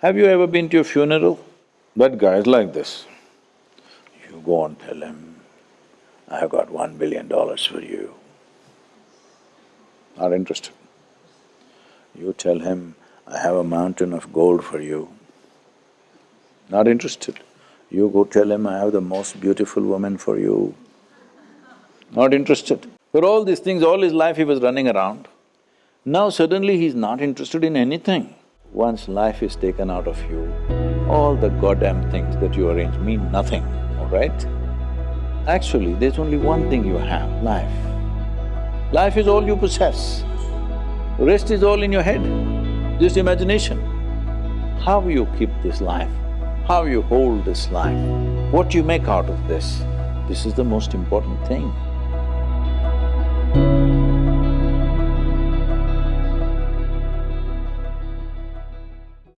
Have you ever been to a funeral? That guy is like this. You go and tell him, I've got one billion dollars for you. Not interested. You tell him, I have a mountain of gold for you. Not interested. You go tell him, I have the most beautiful woman for you. Not interested. For all these things, all his life he was running around. Now suddenly he's not interested in anything. Once life is taken out of you, all the goddamn things that you arrange mean nothing, all right? Actually, there's only one thing you have, life. Life is all you possess. Rest is all in your head, just imagination. How you keep this life, how you hold this life, what you make out of this, this is the most important thing.